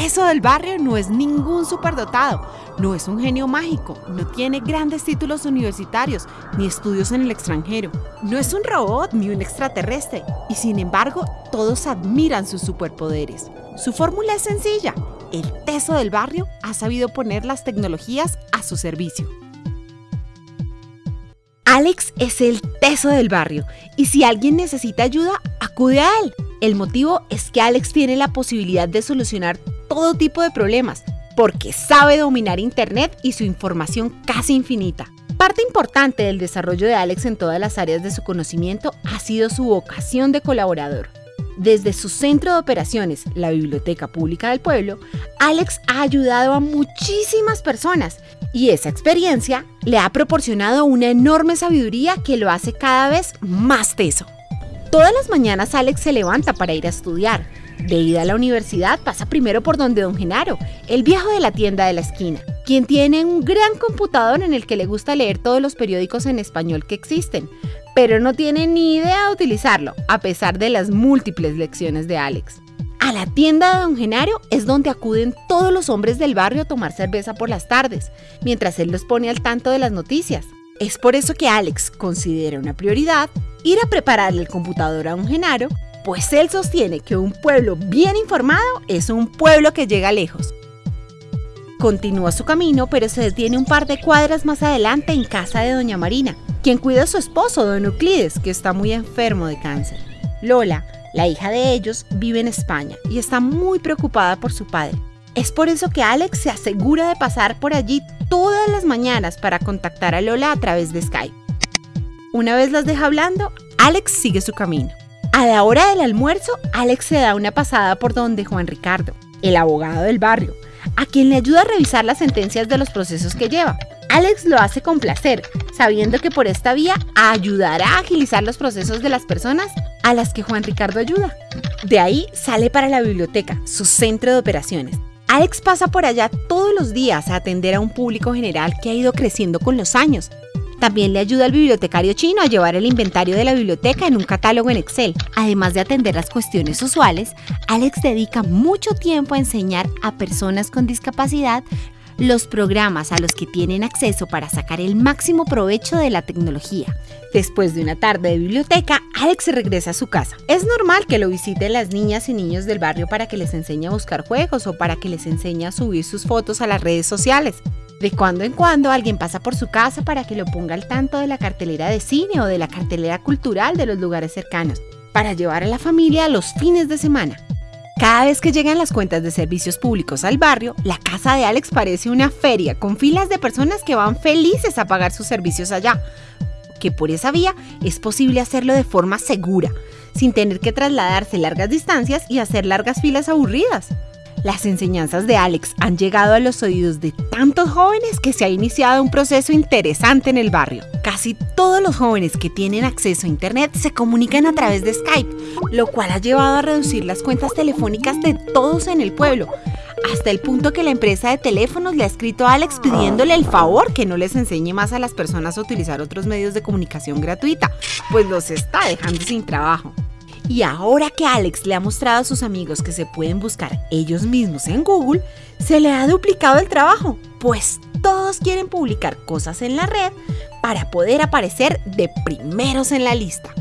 teso del barrio no es ningún superdotado, no es un genio mágico, no tiene grandes títulos universitarios ni estudios en el extranjero, no es un robot ni un extraterrestre y sin embargo todos admiran sus superpoderes. Su fórmula es sencilla, el teso del barrio ha sabido poner las tecnologías a su servicio. Alex es el teso del barrio y si alguien necesita ayuda, acude a él. El motivo es que Alex tiene la posibilidad de solucionar todo tipo de problemas porque sabe dominar Internet y su información casi infinita. Parte importante del desarrollo de Alex en todas las áreas de su conocimiento ha sido su vocación de colaborador. Desde su centro de operaciones, la Biblioteca Pública del Pueblo, Alex ha ayudado a muchísimas personas y esa experiencia le ha proporcionado una enorme sabiduría que lo hace cada vez más teso. Todas las mañanas Alex se levanta para ir a estudiar. De ida a la universidad pasa primero por donde don Genaro, el viejo de la tienda de la esquina, quien tiene un gran computador en el que le gusta leer todos los periódicos en español que existen, pero no tiene ni idea de utilizarlo, a pesar de las múltiples lecciones de Alex. A la tienda de Don Genaro es donde acuden todos los hombres del barrio a tomar cerveza por las tardes, mientras él los pone al tanto de las noticias. Es por eso que Alex considera una prioridad ir a prepararle el computador a Don Genaro, pues él sostiene que un pueblo bien informado es un pueblo que llega lejos. Continúa su camino, pero se detiene un par de cuadras más adelante en casa de Doña Marina, quien cuida a su esposo, don Euclides, que está muy enfermo de cáncer. Lola, la hija de ellos, vive en España y está muy preocupada por su padre. Es por eso que Alex se asegura de pasar por allí todas las mañanas para contactar a Lola a través de Skype. Una vez las deja hablando, Alex sigue su camino. A la hora del almuerzo, Alex se da una pasada por donde Juan Ricardo, el abogado del barrio, a quien le ayuda a revisar las sentencias de los procesos que lleva. Alex lo hace con placer, sabiendo que por esta vía ayudará a agilizar los procesos de las personas a las que Juan Ricardo ayuda. De ahí sale para la biblioteca, su centro de operaciones. Alex pasa por allá todos los días a atender a un público general que ha ido creciendo con los años. También le ayuda al bibliotecario chino a llevar el inventario de la biblioteca en un catálogo en Excel. Además de atender las cuestiones usuales, Alex dedica mucho tiempo a enseñar a personas con discapacidad los programas a los que tienen acceso para sacar el máximo provecho de la tecnología. Después de una tarde de biblioteca, Alex regresa a su casa. Es normal que lo visiten las niñas y niños del barrio para que les enseñe a buscar juegos o para que les enseñe a subir sus fotos a las redes sociales. De cuando en cuando alguien pasa por su casa para que lo ponga al tanto de la cartelera de cine o de la cartelera cultural de los lugares cercanos, para llevar a la familia los fines de semana. Cada vez que llegan las cuentas de servicios públicos al barrio, la casa de Alex parece una feria con filas de personas que van felices a pagar sus servicios allá. Que por esa vía es posible hacerlo de forma segura, sin tener que trasladarse largas distancias y hacer largas filas aburridas. Las enseñanzas de Alex han llegado a los oídos de tantos jóvenes que se ha iniciado un proceso interesante en el barrio. Casi todos los jóvenes que tienen acceso a Internet se comunican a través de Skype, lo cual ha llevado a reducir las cuentas telefónicas de todos en el pueblo, hasta el punto que la empresa de teléfonos le ha escrito a Alex pidiéndole el favor que no les enseñe más a las personas a utilizar otros medios de comunicación gratuita, pues los está dejando sin trabajo. Y ahora que Alex le ha mostrado a sus amigos que se pueden buscar ellos mismos en Google, se le ha duplicado el trabajo, pues todos quieren publicar cosas en la red para poder aparecer de primeros en la lista.